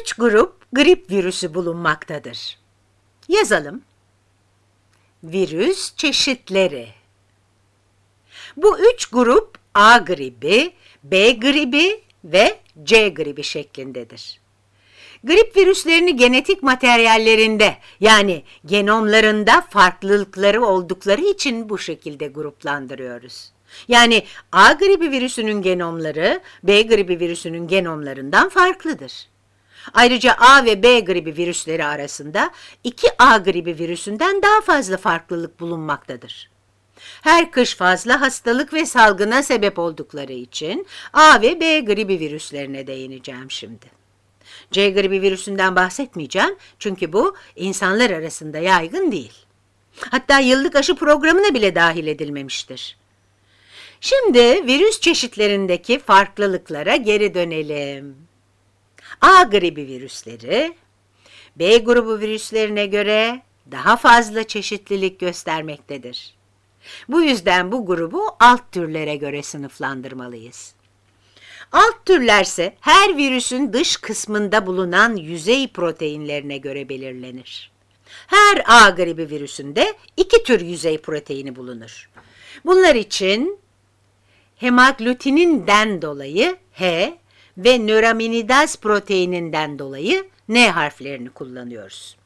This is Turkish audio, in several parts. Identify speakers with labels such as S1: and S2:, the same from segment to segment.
S1: Üç grup grip virüsü bulunmaktadır. Yazalım. Virüs çeşitleri. Bu üç grup A gribi, B gribi ve C gribi şeklindedir. Grip virüslerini genetik materyallerinde yani genomlarında farklılıkları oldukları için bu şekilde gruplandırıyoruz. Yani A gribi virüsünün genomları B gribi virüsünün genomlarından farklıdır. Ayrıca A ve B gribi virüsleri arasında 2A gribi virüsünden daha fazla farklılık bulunmaktadır. Her kış fazla hastalık ve salgına sebep oldukları için A ve B gribi virüslerine değineceğim şimdi. C gribi virüsünden bahsetmeyeceğim çünkü bu insanlar arasında yaygın değil. Hatta yıllık aşı programına bile dahil edilmemiştir. Şimdi virüs çeşitlerindeki farklılıklara geri dönelim. A gribi virüsleri B grubu virüslerine göre daha fazla çeşitlilik göstermektedir. Bu yüzden bu grubu alt türlere göre sınıflandırmalıyız. Alt türlerse her virüsün dış kısmında bulunan yüzey proteinlerine göre belirlenir. Her A gribi virüsünde iki tür yüzey proteini bulunur. Bunlar için hemaglutininden dolayı H ve nöraminidaz proteininden dolayı N harflerini kullanıyoruz.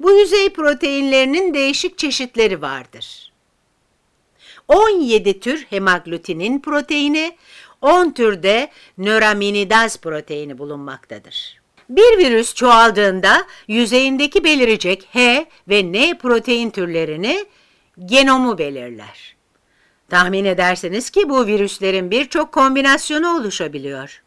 S1: Bu yüzey proteinlerinin değişik çeşitleri vardır. 17 tür hemaglutinin proteini, 10 türde nöraminidaz proteini bulunmaktadır. Bir virüs çoğaldığında yüzeyindeki belirecek H ve N protein türlerini genomu belirler. Tahmin edersiniz ki bu virüslerin birçok kombinasyonu oluşabiliyor.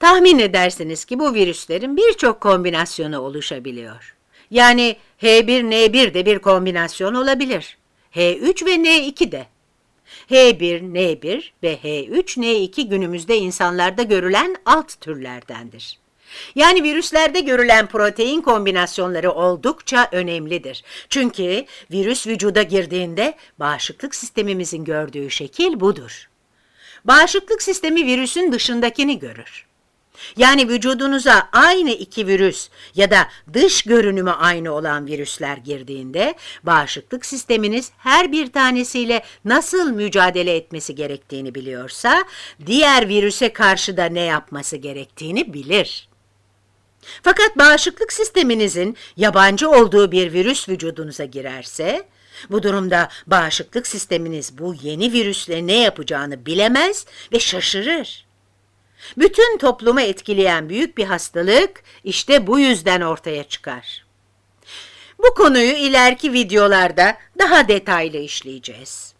S1: Tahmin edersiniz ki bu virüslerin birçok kombinasyonu oluşabiliyor. Yani H1N1 de bir kombinasyon olabilir. H3 ve N2 de. H1, N1 ve H3, N2 günümüzde insanlarda görülen alt türlerdendir. Yani virüslerde görülen protein kombinasyonları oldukça önemlidir. Çünkü virüs vücuda girdiğinde bağışıklık sistemimizin gördüğü şekil budur. Bağışıklık sistemi virüsün dışındakini görür. Yani vücudunuza aynı iki virüs ya da dış görünümü aynı olan virüsler girdiğinde bağışıklık sisteminiz her bir tanesiyle nasıl mücadele etmesi gerektiğini biliyorsa diğer virüse karşı da ne yapması gerektiğini bilir. Fakat bağışıklık sisteminizin yabancı olduğu bir virüs vücudunuza girerse, bu durumda bağışıklık sisteminiz bu yeni virüsle ne yapacağını bilemez ve şaşırır. Bütün toplumu etkileyen büyük bir hastalık işte bu yüzden ortaya çıkar. Bu konuyu ileriki videolarda daha detaylı işleyeceğiz.